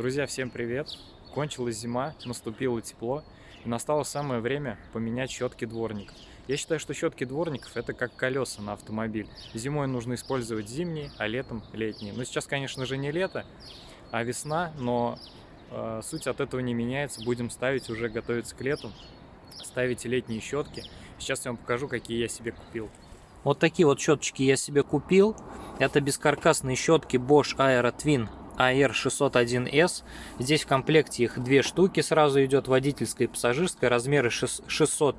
Друзья, всем привет! Кончилась зима, наступило тепло, и настало самое время поменять щетки дворников. Я считаю, что щетки дворников это как колеса на автомобиль. Зимой нужно использовать зимние, а летом летние. Но сейчас, конечно же, не лето, а весна, но э, суть от этого не меняется. Будем ставить, уже готовиться к лету, ставить летние щетки. Сейчас я вам покажу, какие я себе купил. Вот такие вот щеточки я себе купил. Это бескаркасные щетки Bosch Aero Twin AR601S. Здесь в комплекте их две штуки сразу идет, водительская и пассажирская, размеры 600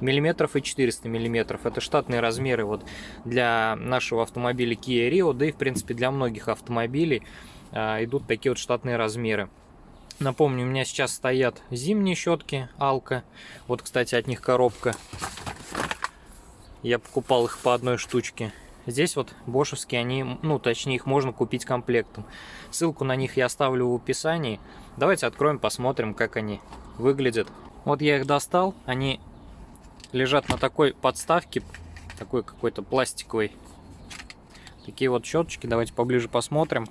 мм и 400 мм. Это штатные размеры вот для нашего автомобиля Kia Rio, да и в принципе для многих автомобилей а, идут такие вот штатные размеры. Напомню, у меня сейчас стоят зимние щетки Алка. Вот, кстати, от них коробка. Я покупал их по одной штучке. Здесь вот бошевские, они, ну, точнее, их можно купить комплектом. Ссылку на них я оставлю в описании. Давайте откроем, посмотрим, как они выглядят. Вот я их достал, они лежат на такой подставке, такой какой-то пластиковой. Такие вот щеточки, давайте поближе посмотрим.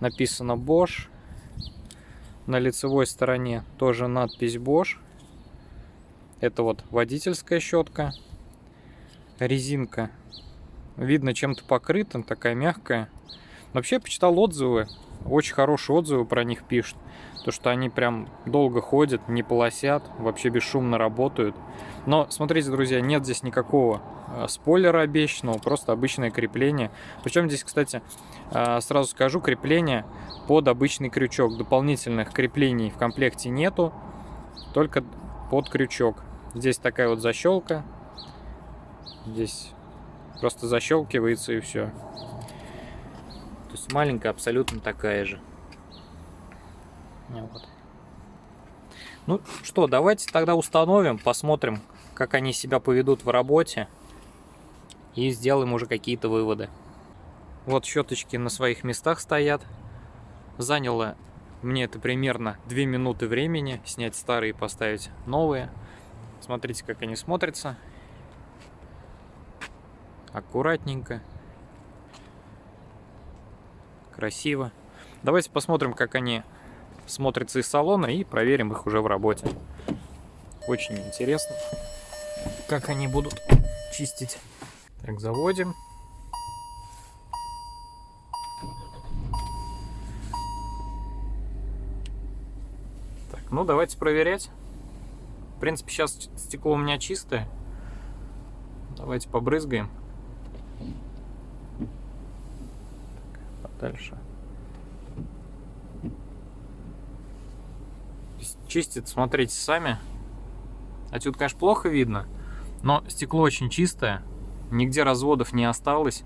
Написано Bosch. На лицевой стороне тоже надпись Bosch. Это вот водительская щетка резинка. Видно, чем-то покрыта, такая мягкая. Вообще, почитал отзывы, очень хорошие отзывы про них пишут. То, что они прям долго ходят, не полосят, вообще бесшумно работают. Но, смотрите, друзья, нет здесь никакого э, спойлера обещанного, просто обычное крепление. Причем здесь, кстати, э, сразу скажу, крепление под обычный крючок. Дополнительных креплений в комплекте нету, только под крючок. Здесь такая вот защелка, Здесь просто защелкивается и все. То есть маленькая абсолютно такая же. Вот. Ну что, давайте тогда установим, посмотрим, как они себя поведут в работе. И сделаем уже какие-то выводы. Вот щеточки на своих местах стоят. Заняло мне это примерно 2 минуты времени снять старые и поставить новые. Смотрите, как они смотрятся аккуратненько, красиво. Давайте посмотрим, как они смотрятся из салона и проверим их уже в работе. Очень интересно, как они будут чистить. Так, заводим. Так, ну давайте проверять. В принципе, сейчас стекло у меня чистое. Давайте побрызгаем. Дальше. Чистит, смотрите сами. Отсюда, конечно, плохо видно, но стекло очень чистое, нигде разводов не осталось.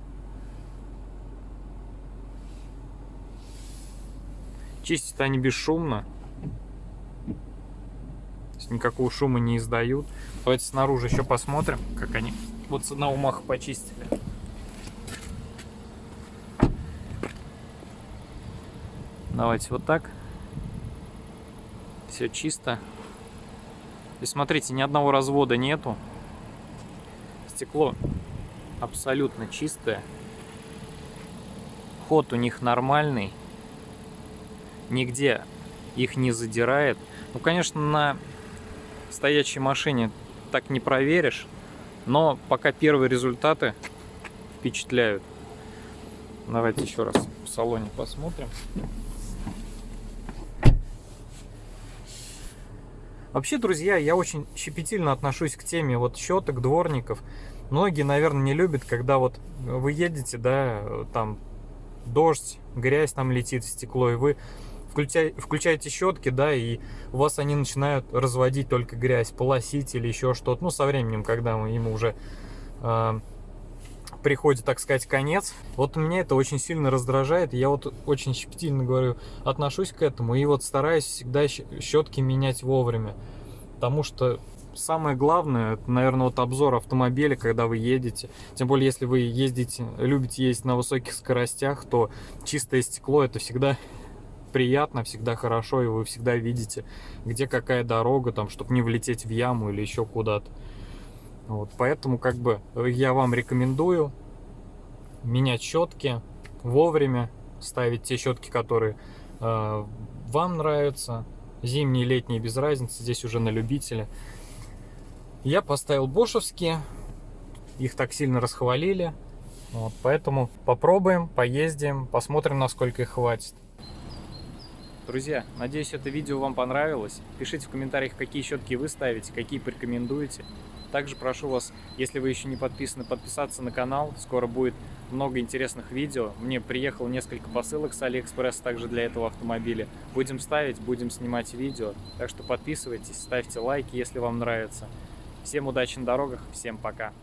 Чистят они бесшумно. никакого шума не издают. Давайте снаружи еще посмотрим, как они вот с одного маха почистили. Давайте вот так. Все чисто. И смотрите, ни одного развода нету. Стекло абсолютно чистое. Ход у них нормальный. Нигде их не задирает. Ну, конечно, на стоячей машине так не проверишь. Но пока первые результаты впечатляют. Давайте еще раз в салоне посмотрим. Вообще, друзья, я очень щепетильно отношусь к теме вот щеток, дворников. Многие, наверное, не любят, когда вот вы едете, да, там дождь, грязь там летит в стекло, и вы включаете щетки, да, и у вас они начинают разводить только грязь, полосить или еще что-то. Ну, со временем, когда ему уже э, приходит, так сказать, конец. Вот меня это очень сильно раздражает. Я вот очень щепетильно говорю, отношусь к этому. И вот стараюсь всегда щетки менять вовремя. Потому что самое главное, это, наверное, вот обзор автомобиля, когда вы едете. Тем более, если вы ездите, любите ездить на высоких скоростях, то чистое стекло это всегда приятно, всегда хорошо, и вы всегда видите, где какая дорога, там, чтобы не влететь в яму или еще куда-то. Вот, поэтому как бы я вам рекомендую менять щетки вовремя, ставить те щетки, которые э, вам нравятся. Зимние, летние, без разницы, здесь уже на любителя. Я поставил бошевские, их так сильно расхвалили. Вот, поэтому попробуем, поездим, посмотрим, насколько их хватит. Друзья, надеюсь, это видео вам понравилось. Пишите в комментариях, какие щетки вы ставите, какие порекомендуете. Также прошу вас, если вы еще не подписаны, подписаться на канал. Скоро будет много интересных видео. Мне приехало несколько посылок с Алиэкспресс также для этого автомобиля. Будем ставить, будем снимать видео. Так что подписывайтесь, ставьте лайки, если вам нравится. Всем удачи на дорогах, всем пока.